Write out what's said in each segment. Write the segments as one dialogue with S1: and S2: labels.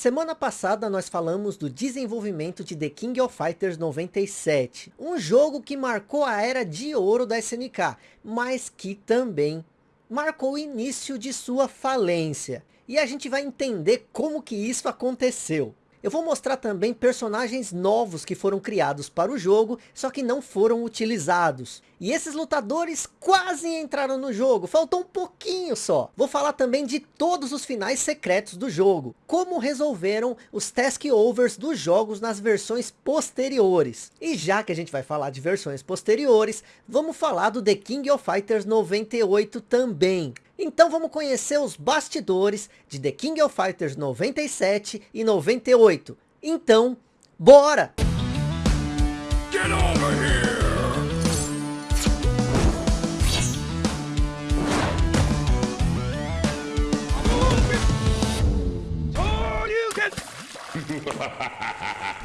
S1: Semana passada nós falamos do desenvolvimento de The King of Fighters 97, um jogo que marcou a era de ouro da SNK, mas que também marcou o início de sua falência. E a gente vai entender como que isso aconteceu. Eu vou mostrar também personagens novos que foram criados para o jogo, só que não foram utilizados. E esses lutadores quase entraram no jogo, faltou um pouquinho só. Vou falar também de todos os finais secretos do jogo, como resolveram os task overs dos jogos nas versões posteriores. E já que a gente vai falar de versões posteriores, vamos falar do The King of Fighters 98 também. Então vamos conhecer os bastidores de The King of Fighters 97 e 98. Então, bora! Get over here! Oh, you can...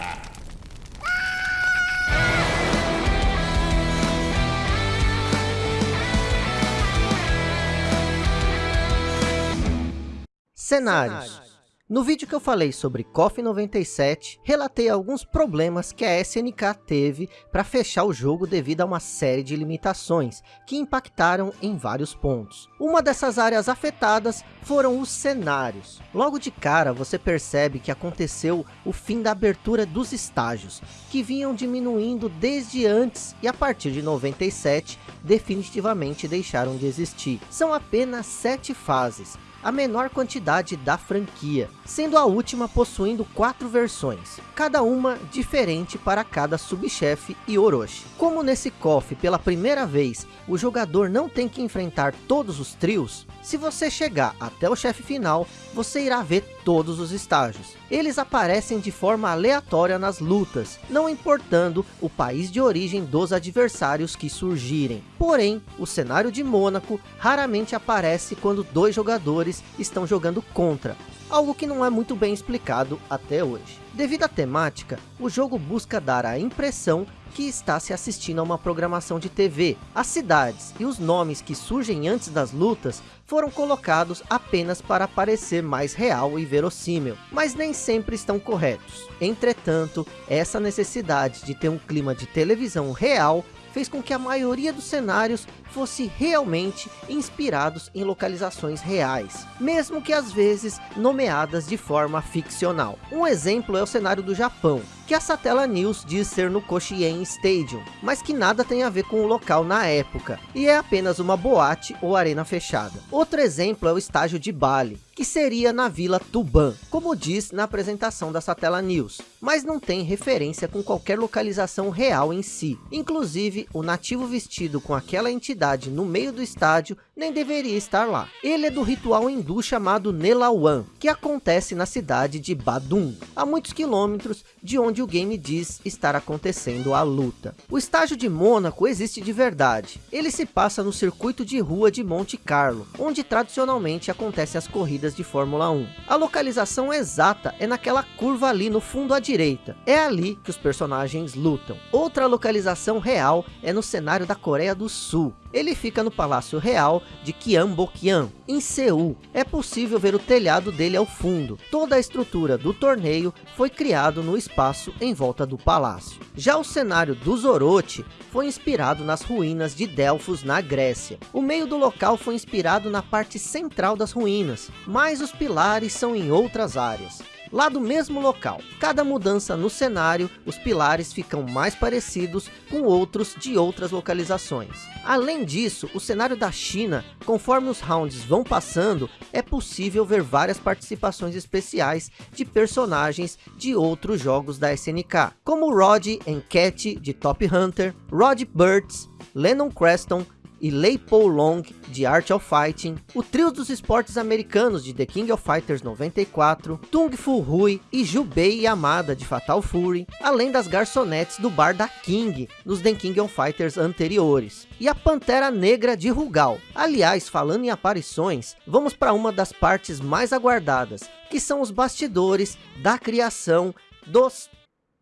S1: Cenários. No vídeo que eu falei sobre KOF 97, relatei alguns problemas que a SNK teve para fechar o jogo devido a uma série de limitações, que impactaram em vários pontos. Uma dessas áreas afetadas foram os cenários. Logo de cara você percebe que aconteceu o fim da abertura dos estágios, que vinham diminuindo desde antes e a partir de 97 definitivamente deixaram de existir. São apenas sete fases, a menor quantidade da franquia, sendo a última possuindo quatro versões, cada uma diferente para cada subchefe e Orochi. Como nesse KOF pela primeira vez, o jogador não tem que enfrentar todos os trios, se você chegar até o chefe final, você irá ver todos os estágios. Eles aparecem de forma aleatória nas lutas, não importando o país de origem dos adversários que surgirem. Porém, o cenário de Mônaco raramente aparece quando dois jogadores estão jogando contra, algo que não é muito bem explicado até hoje. Devido à temática, o jogo busca dar a impressão que está se assistindo a uma programação de TV. As cidades e os nomes que surgem antes das lutas foram colocados apenas para parecer mais real e verossímil, mas nem sempre estão corretos. Entretanto, essa necessidade de ter um clima de televisão real fez com que a maioria dos cenários fosse realmente inspirados em localizações reais, mesmo que às vezes nomeadas de forma ficcional. Um exemplo é o cenário do Japão, que a Satella News diz ser no Koshien Stadium, mas que nada tem a ver com o local na época, e é apenas uma boate ou arena fechada. Outro exemplo é o estágio de Bali, que seria na Vila Tuban, como diz na apresentação da Satella News, mas não tem referência com qualquer localização real em si. Inclusive, o nativo vestido com aquela entidade no meio do estádio nem deveria estar lá. Ele é do ritual hindu chamado Nelawan, que acontece na cidade de Badum, a muitos quilômetros de onde o game diz estar acontecendo a luta. O estágio de Mônaco existe de verdade. Ele se passa no circuito de rua de Monte Carlo, onde tradicionalmente acontecem as corridas de Fórmula 1. A localização exata é naquela curva ali no fundo à direita. É ali que os personagens lutam. Outra localização real é no cenário da Coreia do Sul. Ele fica no Palácio Real de Gyeongbokgung, em Seul. É possível ver o telhado dele ao fundo. Toda a estrutura do torneio foi criado no espaço em volta do palácio. Já o cenário do Zorote foi inspirado nas ruínas de Delfos na Grécia. O meio do local foi inspirado na parte central das ruínas, mas os pilares são em outras áreas lá do mesmo local. Cada mudança no cenário, os pilares ficam mais parecidos com outros de outras localizações. Além disso, o cenário da China, conforme os rounds vão passando, é possível ver várias participações especiais de personagens de outros jogos da SNK, como Rod Cat de Top Hunter, Rod Burtz, Lennon Creston, e Leipo Long de Art of Fighting, o trio dos esportes americanos de The King of Fighters 94, Tung Fu Hui e Jubei Yamada de Fatal Fury, além das garçonetes do bar da King nos The King of Fighters anteriores, e a Pantera Negra de Rugal. Aliás, falando em aparições, vamos para uma das partes mais aguardadas, que são os bastidores da criação dos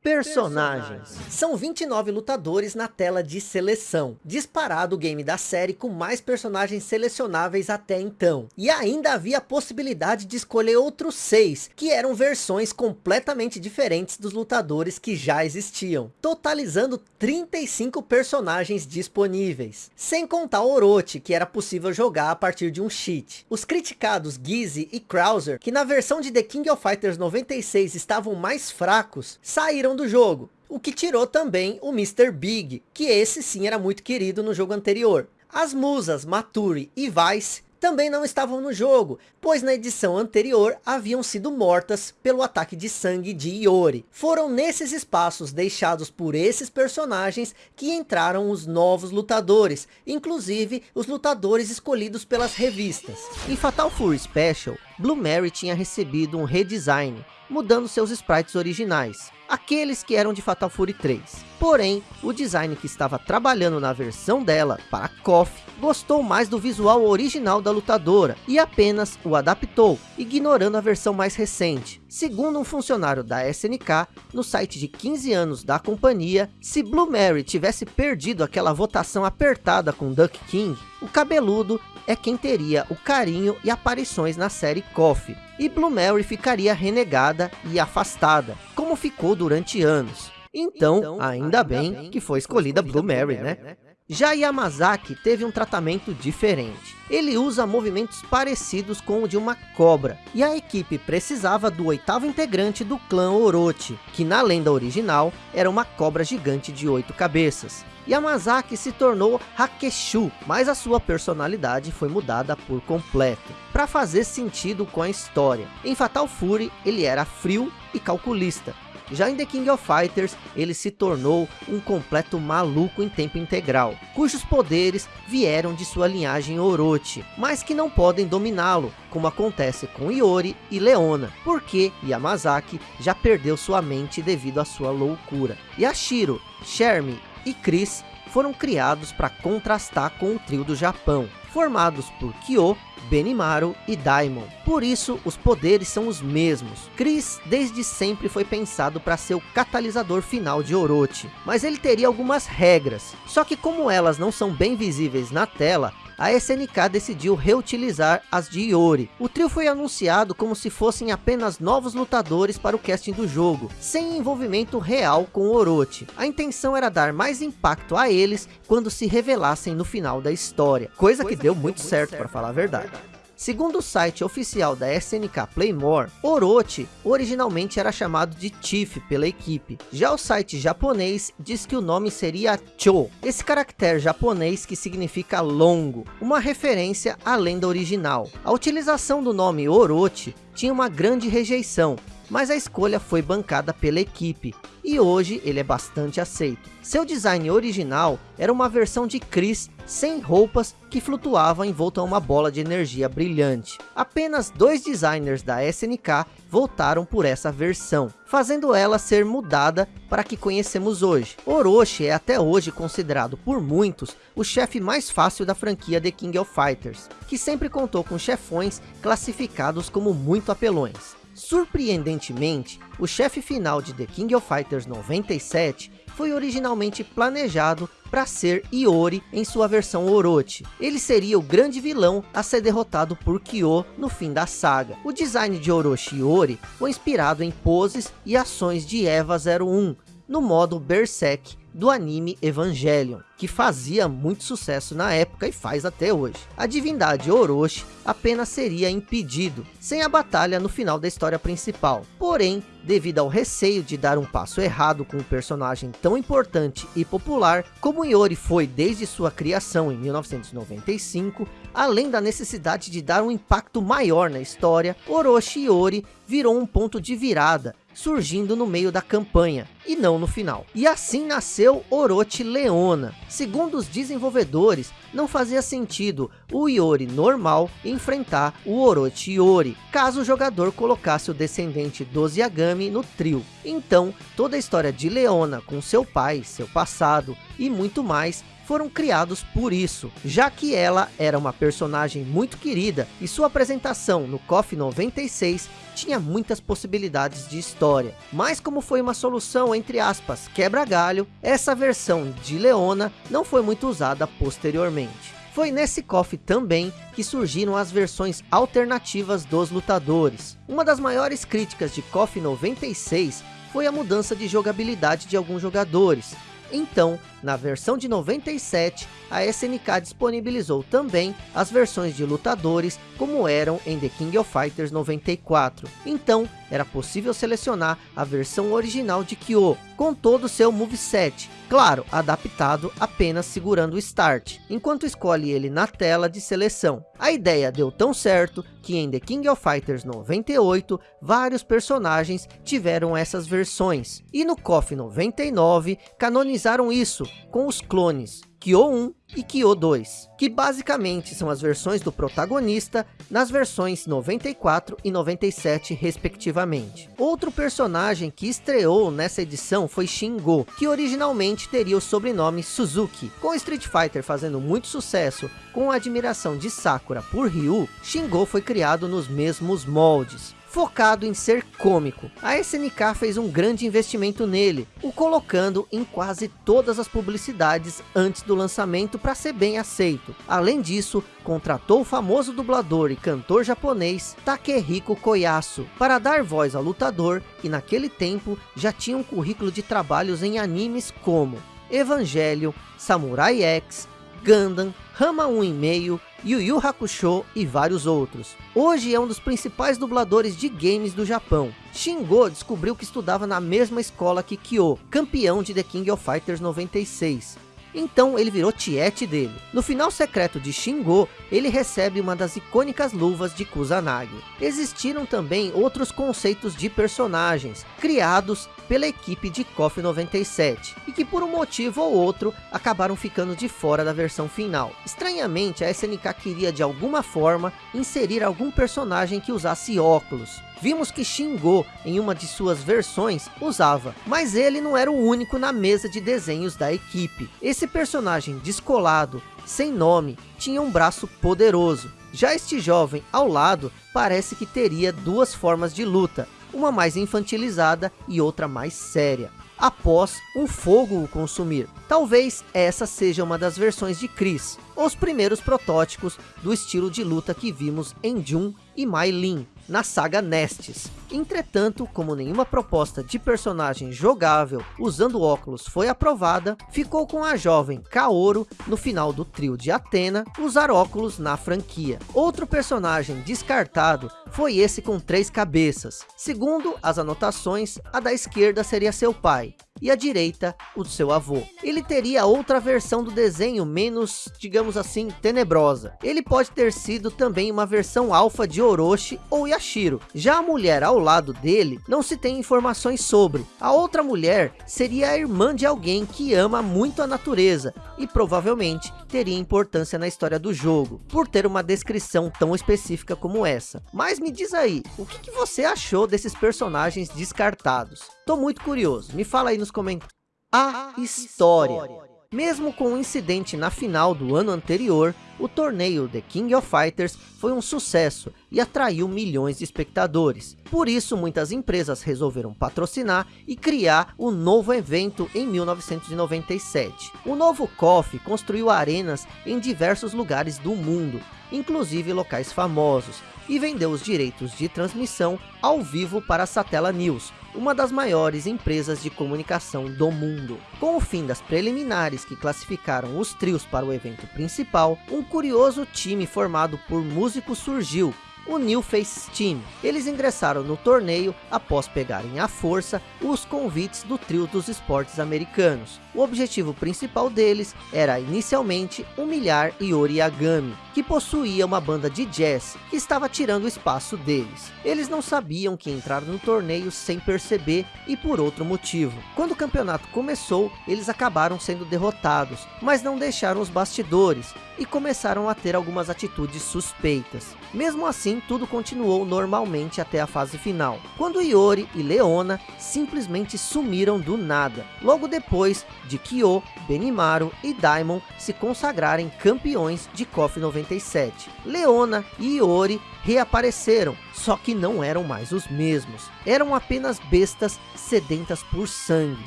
S1: Personagens. São 29 lutadores na tela de seleção. Disparado o game da série com mais personagens selecionáveis até então. E ainda havia a possibilidade de escolher outros seis, que eram versões completamente diferentes dos lutadores que já existiam. Totalizando 35 personagens disponíveis. Sem contar Orochi, que era possível jogar a partir de um cheat. Os criticados Gizzy e Krauser, que na versão de The King of Fighters 96 estavam mais fracos, saíram do jogo. O que tirou também o Mr. Big, que esse sim era muito querido no jogo anterior. As musas Maturi e Vice também não estavam no jogo, pois na edição anterior haviam sido mortas pelo ataque de sangue de Iori. Foram nesses espaços deixados por esses personagens que entraram os novos lutadores, inclusive os lutadores escolhidos pelas revistas. Em Fatal Fury Special, Blue Mary tinha recebido um redesign, mudando seus sprites originais, aqueles que eram de Fatal Fury 3. Porém, o design que estava trabalhando na versão dela para KOF gostou mais do visual original da lutadora e apenas o adaptou, ignorando a versão mais recente. Segundo um funcionário da SNK, no site de 15 anos da companhia, se Blue Mary tivesse perdido aquela votação apertada com Duck King, o cabeludo é quem teria o carinho e aparições na série KOF e Blue Mary ficaria renegada e afastada, como ficou durante anos. Então, então ainda bem que foi escolhida Blue Mary, né? né? Já Yamazaki teve um tratamento diferente. Ele usa movimentos parecidos com o de uma cobra. E a equipe precisava do oitavo integrante do clã Orochi, que na lenda original era uma cobra gigante de oito cabeças. Yamazaki se tornou Hakeshu, mas a sua personalidade foi mudada por completo, para fazer sentido com a história. Em Fatal Fury, ele era frio e calculista, já em The King of Fighters, ele se tornou um completo maluco em tempo integral, cujos poderes vieram de sua linhagem Orochi, mas que não podem dominá-lo, como acontece com Iori e Leona, porque Yamazaki já perdeu sua mente devido à sua loucura. Yashiro, Shermie e Chris foram criados para contrastar com o trio do Japão, formados por Kyo, Benimaru e Daimon. Por isso, os poderes são os mesmos. Chris desde sempre foi pensado para ser o catalisador final de Orochi, mas ele teria algumas regras. Só que como elas não são bem visíveis na tela, a SNK decidiu reutilizar as de Iori. O trio foi anunciado como se fossem apenas novos lutadores para o casting do jogo, sem envolvimento real com Orochi. A intenção era dar mais impacto a eles quando se revelassem no final da história, coisa, coisa que, deu, que muito deu muito certo, certo para falar a verdade. verdade. Segundo o site oficial da SNK Playmore, Orochi originalmente era chamado de Chief pela equipe. Já o site japonês diz que o nome seria Cho, esse caractere japonês que significa longo, uma referência à lenda original. A utilização do nome Orochi tinha uma grande rejeição, mas a escolha foi bancada pela equipe, e hoje ele é bastante aceito. Seu design original era uma versão de Chris sem roupas que flutuava envolto a uma bola de energia brilhante. Apenas dois designers da SNK voltaram por essa versão, fazendo ela ser mudada para a que conhecemos hoje. Orochi é até hoje considerado por muitos o chefe mais fácil da franquia The King of Fighters, que sempre contou com chefões classificados como muito apelões. Surpreendentemente, o chefe final de The King of Fighters 97 foi originalmente planejado para ser Iori em sua versão Orochi. Ele seria o grande vilão a ser derrotado por Kyo no fim da saga. O design de Orochi Iori foi inspirado em poses e ações de Eva 01, no modo Berserk do anime Evangelion, que fazia muito sucesso na época e faz até hoje. A divindade Orochi apenas seria impedido, sem a batalha no final da história principal. Porém, devido ao receio de dar um passo errado com um personagem tão importante e popular, como Iori foi desde sua criação em 1995, além da necessidade de dar um impacto maior na história, Orochi Iori virou um ponto de virada, surgindo no meio da campanha, e não no final. E assim nasceu Orochi Leona. Segundo os desenvolvedores, não fazia sentido o Iori normal enfrentar o Orochi Iori, caso o jogador colocasse o descendente dos Yagami no trio. Então, toda a história de Leona com seu pai, seu passado e muito mais foram criados por isso, já que ela era uma personagem muito querida e sua apresentação no KOF 96 tinha muitas possibilidades de história. Mas como foi uma solução, entre aspas, quebra-galho, essa versão de Leona não foi muito usada posteriormente. Foi nesse KOF também que surgiram as versões alternativas dos lutadores. Uma das maiores críticas de KOF 96 foi a mudança de jogabilidade de alguns jogadores, então, na versão de 97, a SNK disponibilizou também as versões de lutadores como eram em The King of Fighters 94. Então, era possível selecionar a versão original de Kyo, com todo o seu moveset, claro, adaptado apenas segurando o Start, enquanto escolhe ele na tela de seleção. A ideia deu tão certo que em The King of Fighters 98, vários personagens tiveram essas versões, e no KOF 99 canonizaram isso com os clones, Kyo 1 e Kyo 2, que basicamente são as versões do protagonista nas versões 94 e 97 respectivamente. Outro personagem que estreou nessa edição foi Shingo, que originalmente teria o sobrenome Suzuki. Com Street Fighter fazendo muito sucesso com a admiração de Sakura por Ryu, Shingo foi criado nos mesmos moldes focado em ser cômico. A SNK fez um grande investimento nele, o colocando em quase todas as publicidades antes do lançamento para ser bem aceito. Além disso, contratou o famoso dublador e cantor japonês Takehiko Koyasu para dar voz ao lutador que naquele tempo já tinha um currículo de trabalhos em animes como Evangelho, Samurai X, Gundam, Rama 1,5, Yu Yu Hakusho e vários outros. Hoje é um dos principais dubladores de games do Japão. Shingo descobriu que estudava na mesma escola que Kyo, campeão de The King of Fighters 96. Então ele virou tiete dele. No final secreto de Shingo, ele recebe uma das icônicas luvas de Kusanagi. Existiram também outros conceitos de personagens, criados pela equipe de KOF 97, e que por um motivo ou outro, acabaram ficando de fora da versão final. Estranhamente, a SNK queria de alguma forma, inserir algum personagem que usasse óculos. Vimos que Shingo, em uma de suas versões, usava, mas ele não era o único na mesa de desenhos da equipe. Esse personagem descolado, sem nome, tinha um braço poderoso. Já este jovem ao lado parece que teria duas formas de luta, uma mais infantilizada e outra mais séria, após um fogo o consumir. Talvez essa seja uma das versões de Chris, os primeiros protótipos do estilo de luta que vimos em Jun e Mai Lin, na saga Nestes. Entretanto, como nenhuma proposta de personagem jogável usando óculos foi aprovada, ficou com a jovem Kaoru no final do trio de Atena usar óculos na franquia. Outro personagem descartado foi esse com três cabeças. Segundo as anotações, a da esquerda seria seu pai, e a direita o seu avô. Ele teria outra versão do desenho menos, digamos assim, tenebrosa. Ele pode ter sido também uma versão alfa de Orochi ou Yashiro. Já a mulher ao lado dele, não se tem informações sobre. A outra mulher seria a irmã de alguém que ama muito a natureza e provavelmente teria importância na história do jogo, por ter uma descrição tão específica como essa. Mas me diz aí, o que, que você achou desses personagens descartados? Tô muito curioso, me fala aí nos comentários. A história. Mesmo com o um incidente na final do ano anterior, o torneio The King of Fighters foi um sucesso e atraiu milhões de espectadores. Por isso, muitas empresas resolveram patrocinar e criar o um novo evento em 1997. O novo KOF construiu arenas em diversos lugares do mundo, inclusive locais famosos, e vendeu os direitos de transmissão ao vivo para a Satella News, uma das maiores empresas de comunicação do mundo. Com o fim das preliminares que classificaram os trios para o evento principal, um curioso time formado por músicos surgiu, o New Face Team. Eles ingressaram no torneio após pegarem à força os convites do trio dos esportes americanos. O objetivo principal deles era inicialmente humilhar Yori Yagami, que possuía uma banda de jazz que estava tirando o espaço deles. Eles não sabiam que entraram no torneio sem perceber e por outro motivo. Quando o campeonato começou, eles acabaram sendo derrotados, mas não deixaram os bastidores e começaram a ter algumas atitudes suspeitas. Mesmo assim, tudo continuou normalmente até a fase final, quando Iori e Leona simplesmente sumiram do nada, logo depois de Kyo, Benimaru e Daimon se consagrarem campeões de KOF 97. Leona e Iori reapareceram, só que não eram mais os mesmos. Eram apenas bestas sedentas por sangue.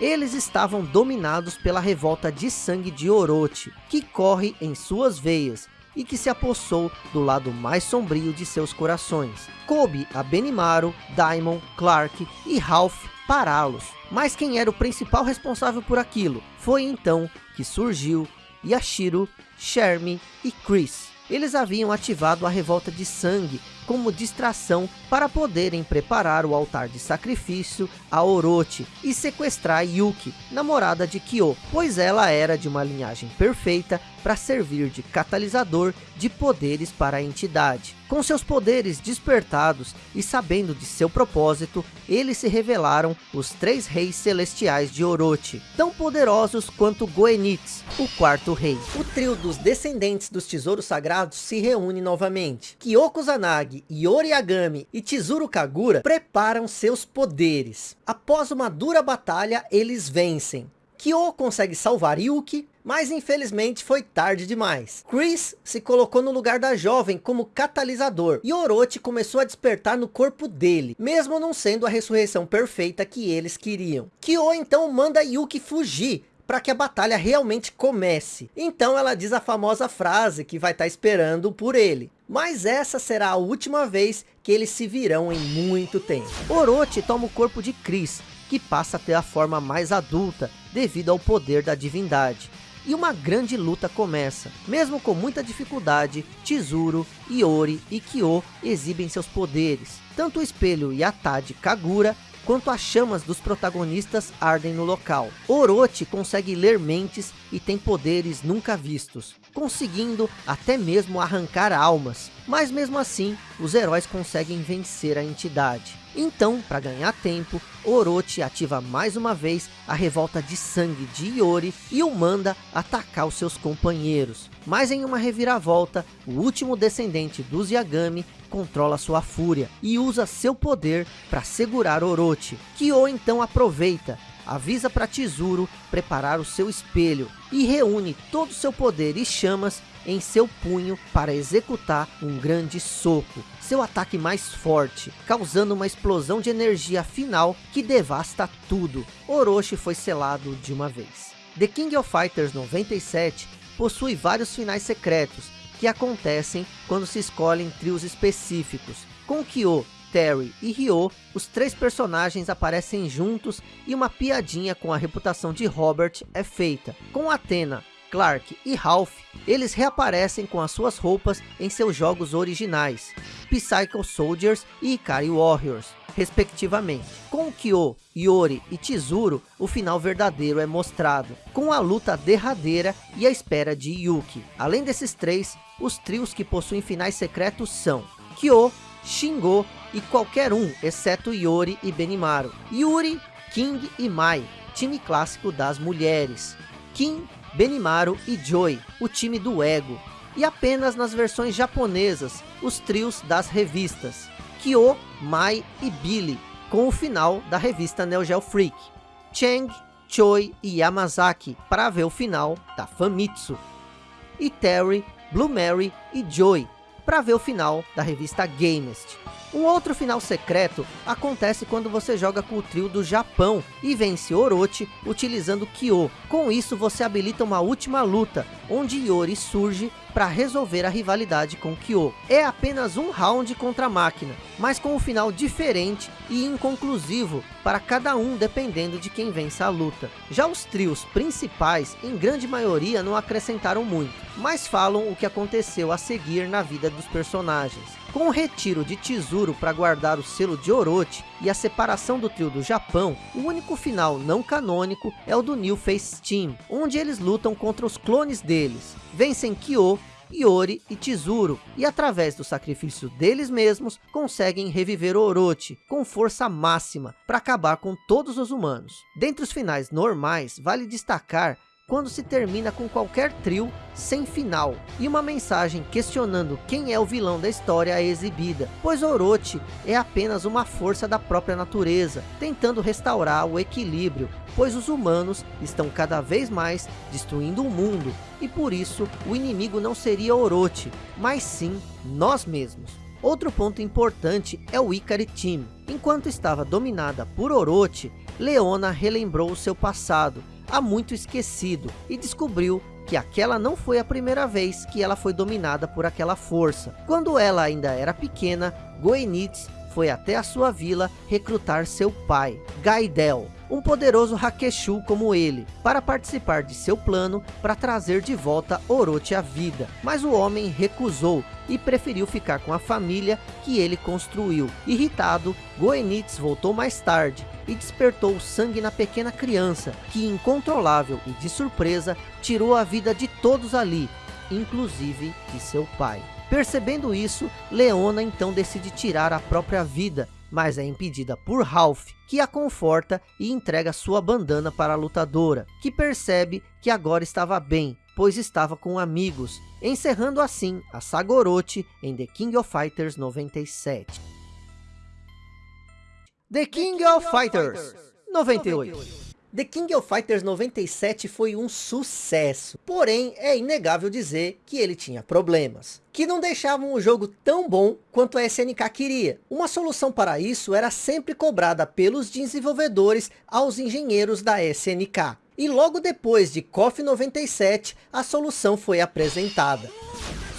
S1: Eles estavam dominados pela revolta de sangue de Orochi, que corre em suas veias, e que se apossou do lado mais sombrio de seus corações. Coube a Benimaru, Daimon, Clark e Ralph pará-los. Mas quem era o principal responsável por aquilo? Foi então que surgiu Yashiro, Shermie e Chris. Eles haviam ativado a revolta de sangue como distração para poderem preparar o altar de sacrifício a Orochi e sequestrar Yuki, namorada de Kyo, pois ela era de uma linhagem perfeita para servir de catalisador de poderes para a entidade. Com seus poderes despertados e sabendo de seu propósito, eles se revelaram os três reis celestiais de Orochi, tão poderosos quanto Goenitz, o quarto rei. O trio dos descendentes dos tesouros sagrados se reúne novamente. Kyoko Zanagi Yori Yagami e Chizuru Kagura preparam seus poderes. Após uma dura batalha, eles vencem. Kyo consegue salvar Yuki, mas infelizmente foi tarde demais. Chris se colocou no lugar da jovem como catalisador, e Orochi começou a despertar no corpo dele, mesmo não sendo a ressurreição perfeita que eles queriam. Kyo então manda Yuki fugir, para que a batalha realmente comece. Então ela diz a famosa frase que vai estar tá esperando por ele. Mas essa será a última vez que eles se virão em muito tempo. Orochi toma o corpo de Chris, que passa a ter a forma mais adulta, devido ao poder da divindade. E uma grande luta começa. Mesmo com muita dificuldade, Chizuru, Iori e Kyo exibem seus poderes. Tanto o espelho Yatade Kagura quanto as chamas dos protagonistas ardem no local. Orochi consegue ler mentes e tem poderes nunca vistos, conseguindo até mesmo arrancar almas, mas mesmo assim, os heróis conseguem vencer a entidade. Então, para ganhar tempo, Orochi ativa mais uma vez a revolta de sangue de Iori e o manda atacar os seus companheiros. Mas em uma reviravolta, o último descendente dos Yagami controla sua fúria e usa seu poder para segurar Orochi. Kyo então aproveita avisa para Tizuro preparar o seu espelho e reúne todo o seu poder e chamas em seu punho para executar um grande soco, seu ataque mais forte, causando uma explosão de energia final que devasta tudo. Orochi foi selado de uma vez. The King of Fighters 97 possui vários finais secretos que acontecem quando se escolhem trios específicos, com Kyo Terry e Ryo, os três personagens aparecem juntos e uma piadinha com a reputação de Robert é feita. Com Athena, Clark e Ralph, eles reaparecem com as suas roupas em seus jogos originais, Psycho Soldiers e Ikari Warriors, respectivamente. Com Kyo, Yori e Chizuru, o final verdadeiro é mostrado, com a luta derradeira e a espera de Yuki. Além desses três, os trios que possuem finais secretos são Kyo, Shingo e qualquer um, exceto Yori e Benimaru. Yuri, King e Mai, time clássico das mulheres. Kim, Benimaru e Joy, o time do ego. E apenas nas versões japonesas, os trios das revistas. Kyo, Mai e Billy, com o final da revista Neo Geo Freak. Cheng, Choi e Yamazaki, para ver o final da Famitsu. E Terry, Blue Mary e Joy, para ver o final da revista Gamest. Um outro final secreto acontece quando você joga com o trio do Japão e vence Orochi utilizando Kyo. Com isso você habilita uma última luta, onde Yori surge para resolver a rivalidade com Kyo. É apenas um round contra a máquina, mas com um final diferente e inconclusivo para cada um dependendo de quem vence a luta. Já os trios principais, em grande maioria, não acrescentaram muito, mas falam o que aconteceu a seguir na vida dos personagens. Com o retiro de Tesouro para guardar o selo de Orochi e a separação do trio do Japão, o único final não canônico é o do New Face Team, onde eles lutam contra os clones deles, vencem Kyo, Iori e Tesouro, e através do sacrifício deles mesmos, conseguem reviver Orochi com força máxima para acabar com todos os humanos. Dentre os finais normais, vale destacar quando se termina com qualquer trio sem final, e uma mensagem questionando quem é o vilão da história é exibida, pois Orochi é apenas uma força da própria natureza, tentando restaurar o equilíbrio, pois os humanos estão cada vez mais destruindo o mundo, e por isso o inimigo não seria Orochi, mas sim nós mesmos. Outro ponto importante é o Ikari Team. Enquanto estava dominada por Orochi, Leona relembrou o seu passado, há muito esquecido, e descobriu que aquela não foi a primeira vez que ela foi dominada por aquela força. Quando ela ainda era pequena, Goenitz foi até a sua vila recrutar seu pai, Gaidel, um poderoso Hakeshu como ele, para participar de seu plano para trazer de volta Orochi à vida. Mas o homem recusou e preferiu ficar com a família que ele construiu. Irritado, Goenitz voltou mais tarde e despertou o sangue na pequena criança, que incontrolável e de surpresa, tirou a vida de todos ali, inclusive de seu pai. Percebendo isso, Leona então decide tirar a própria vida, mas é impedida por Ralph, que a conforta e entrega sua bandana para a lutadora, que percebe que agora estava bem, pois estava com amigos, encerrando assim a saga Orochi em The King of Fighters 97. The King of Fighters 98 The King of Fighters 97 foi um sucesso, porém é inegável dizer que ele tinha problemas, que não deixavam o jogo tão bom quanto a SNK queria. Uma solução para isso era sempre cobrada pelos desenvolvedores aos engenheiros da SNK. E logo depois de KOF 97, a solução foi apresentada.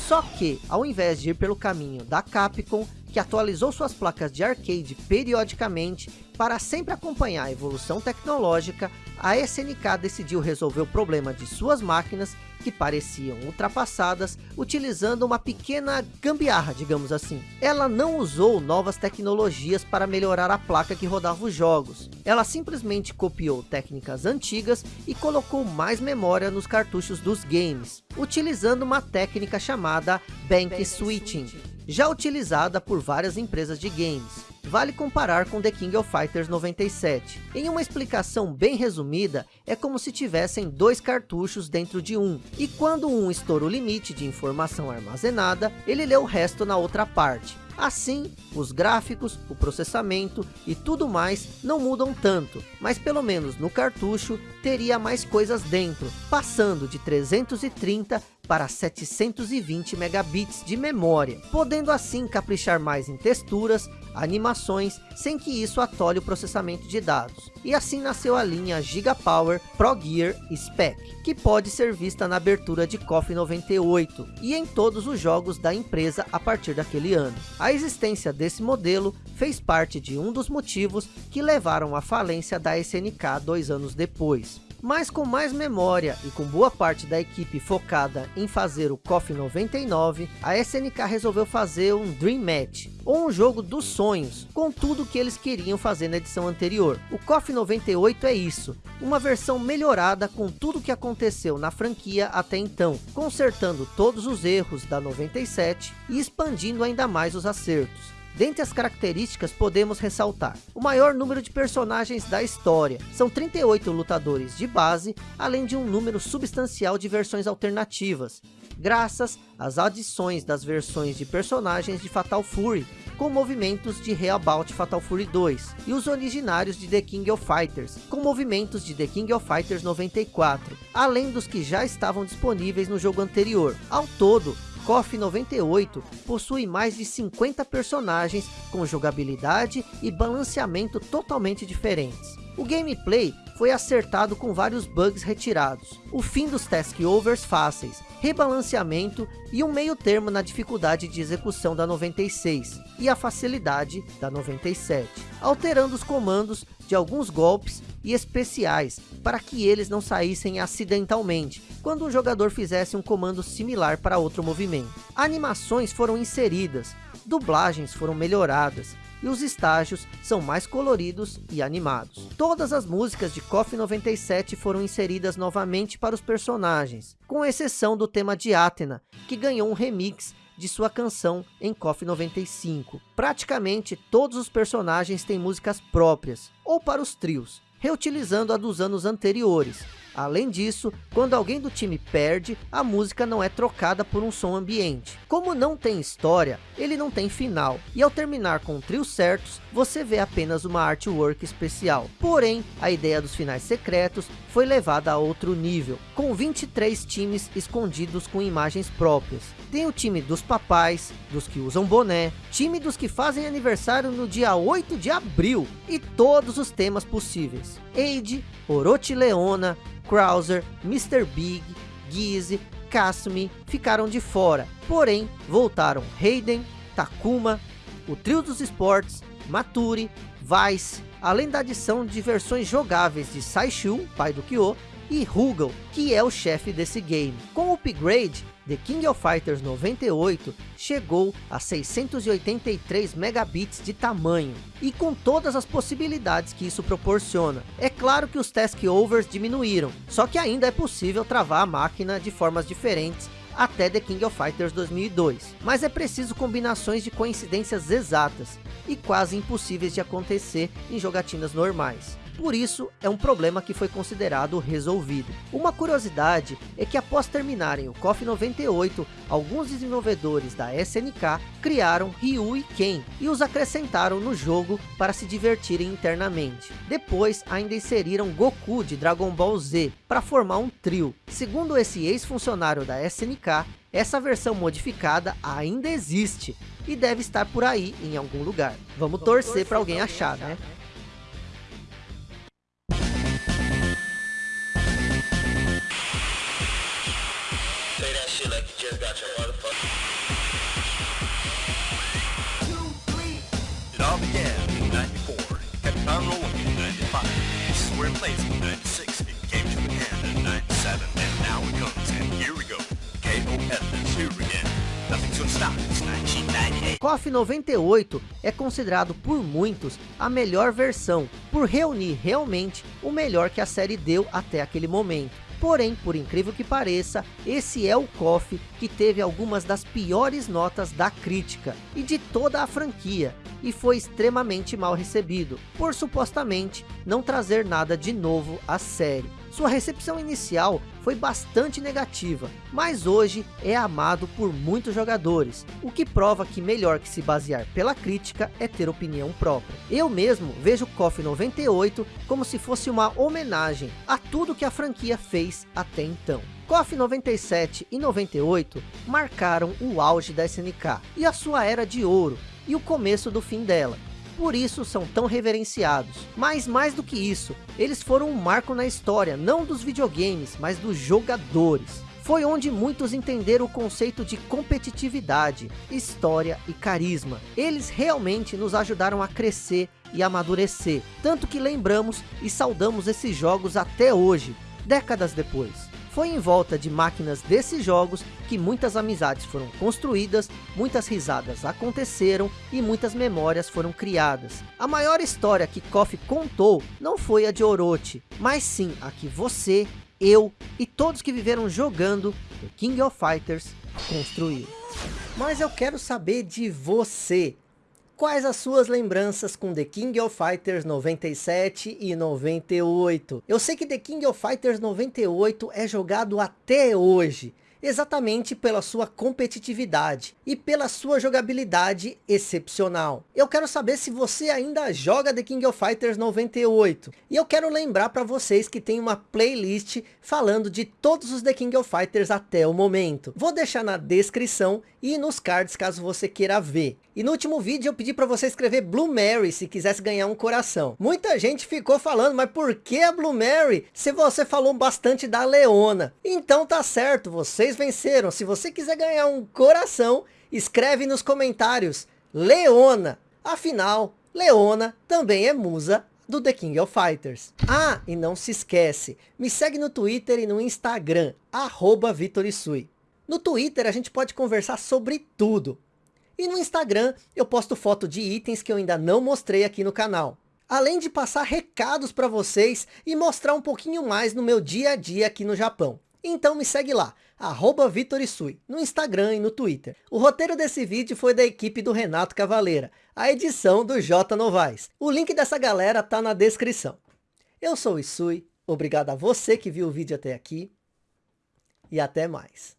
S1: Só que, ao invés de ir pelo caminho da Capcom, que atualizou suas placas de arcade periodicamente para sempre acompanhar a evolução tecnológica, a SNK decidiu resolver o problema de suas máquinas que pareciam ultrapassadas, utilizando uma pequena gambiarra, digamos assim. Ela não usou novas tecnologias para melhorar a placa que rodava os jogos. Ela simplesmente copiou técnicas antigas e colocou mais memória nos cartuchos dos games, utilizando uma técnica chamada Bank Switching, já utilizada por várias empresas de games vale comparar com The King of Fighters 97. Em uma explicação bem resumida, é como se tivessem dois cartuchos dentro de um, e quando um estoura o limite de informação armazenada, ele lê o resto na outra parte. Assim, os gráficos, o processamento e tudo mais não mudam tanto, mas pelo menos no cartucho teria mais coisas dentro, passando de 330 para 720 megabits de memória, podendo assim caprichar mais em texturas, animações, sem que isso atole o processamento de dados. E assim nasceu a linha Gigapower Pro Gear Spec, que pode ser vista na abertura de KOF 98 e em todos os jogos da empresa a partir daquele ano. A existência desse modelo fez parte de um dos motivos que levaram à falência da SNK dois anos depois mas com mais memória e com boa parte da equipe focada em fazer o KOF 99, a SNK resolveu fazer um Dream Match, ou um jogo dos sonhos, com tudo que eles queriam fazer na edição anterior. O KOF 98 é isso, uma versão melhorada com tudo que aconteceu na franquia até então, consertando todos os erros da 97 e expandindo ainda mais os acertos. Dentre as características podemos ressaltar o maior número de personagens da história. São 38 lutadores de base, além de um número substancial de versões alternativas, graças às adições das versões de personagens de Fatal Fury, com movimentos de Reabout Fatal Fury 2, e os originários de The King of Fighters, com movimentos de The King of Fighters 94, além dos que já estavam disponíveis no jogo anterior. Ao todo, KOF 98 possui mais de 50 personagens com jogabilidade e balanceamento totalmente diferentes. O gameplay foi acertado com vários bugs retirados, o fim dos task overs fáceis, rebalanceamento e um meio termo na dificuldade de execução da 96 e a facilidade da 97, alterando os comandos de alguns golpes e especiais para que eles não saíssem acidentalmente quando um jogador fizesse um comando similar para outro movimento. Animações foram inseridas, dublagens foram melhoradas e os estágios são mais coloridos e animados. Todas as músicas de KOF 97 foram inseridas novamente para os personagens, com exceção do tema de Athena, que ganhou um remix de sua canção em KOF 95. Praticamente todos os personagens têm músicas próprias, ou para os trios, reutilizando a dos anos anteriores, Além disso, quando alguém do time perde, a música não é trocada por um som ambiente. Como não tem história, ele não tem final, e ao terminar com trios certos, você vê apenas uma artwork especial. Porém, a ideia dos finais secretos foi levada a outro nível, com 23 times escondidos com imagens próprias. Tem o time dos papais, dos que usam boné, time dos que fazem aniversário no dia 8 de abril, e todos os temas possíveis. Age, Orochi Leona, Krauser, Mr. Big, Gizzy, Kasumi ficaram de fora, porém voltaram Hayden, Takuma, o trio dos esportes, Maturi, Vice, além da adição de versões jogáveis de Saishu, pai do Kyo, e Rugal, que é o chefe desse game. Com o upgrade, The King of Fighters 98 chegou a 683 megabits de tamanho, e com todas as possibilidades que isso proporciona. É claro que os task overs diminuíram, só que ainda é possível travar a máquina de formas diferentes até The King of Fighters 2002. Mas é preciso combinações de coincidências exatas, e quase impossíveis de acontecer em jogatinas normais. Por isso, é um problema que foi considerado resolvido. Uma curiosidade é que após terminarem o KOF 98, alguns desenvolvedores da SNK criaram Ryu e Ken e os acrescentaram no jogo para se divertirem internamente. Depois, ainda inseriram Goku de Dragon Ball Z para formar um trio. Segundo esse ex-funcionário da SNK, essa versão modificada ainda existe e deve estar por aí em algum lugar. Vamos, Vamos torcer, torcer para alguém achar, né? We're KOF 98 é considerado por muitos a melhor versão, por reunir realmente o melhor que a série deu até aquele momento. Porém, por incrível que pareça, esse é o KOF que teve algumas das piores notas da crítica e de toda a franquia, e foi extremamente mal recebido, por supostamente não trazer nada de novo à série. Sua recepção inicial foi bastante negativa, mas hoje é amado por muitos jogadores, o que prova que melhor que se basear pela crítica é ter opinião própria. Eu mesmo vejo KOF 98 como se fosse uma homenagem a tudo que a franquia fez até então. KOF 97 e 98 marcaram o auge da SNK e a sua era de ouro e o começo do fim dela, por isso são tão reverenciados. Mas mais do que isso, eles foram um marco na história, não dos videogames, mas dos jogadores. Foi onde muitos entenderam o conceito de competitividade, história e carisma. Eles realmente nos ajudaram a crescer e amadurecer, tanto que lembramos e saudamos esses jogos até hoje, décadas depois. Foi em volta de máquinas desses jogos que muitas amizades foram construídas, muitas risadas aconteceram e muitas memórias foram criadas. A maior história que KOF contou não foi a de Orochi, mas sim a que você, eu e todos que viveram jogando The King of Fighters construíram. Mas eu quero saber de você. Quais as suas lembranças com The King of Fighters 97 e 98? Eu sei que The King of Fighters 98 é jogado até hoje, exatamente pela sua competitividade e pela sua jogabilidade excepcional. Eu quero saber se você ainda joga The King of Fighters 98. E eu quero lembrar para vocês que tem uma playlist falando de todos os The King of Fighters até o momento. Vou deixar na descrição e nos cards caso você queira ver. E no último vídeo eu pedi para você escrever Blue Mary se quisesse ganhar um coração. Muita gente ficou falando, mas por que a Blue Mary se você falou bastante da Leona? Então tá certo, vocês venceram. Se você quiser ganhar um coração, escreve nos comentários Leona. Afinal, Leona também é musa do The King of Fighters. Ah, e não se esquece, me segue no Twitter e no Instagram, arroba Vitorisui. No Twitter a gente pode conversar sobre tudo. E no Instagram eu posto foto de itens que eu ainda não mostrei aqui no canal. Além de passar recados para vocês e mostrar um pouquinho mais no meu dia a dia aqui no Japão. Então me segue lá, arroba Vitorisui, no Instagram e no Twitter. O roteiro desse vídeo foi da equipe do Renato Cavaleira, a edição do J Novaes. O link dessa galera tá na descrição. Eu sou o Isui, Obrigado a você que viu o vídeo até aqui. E até mais.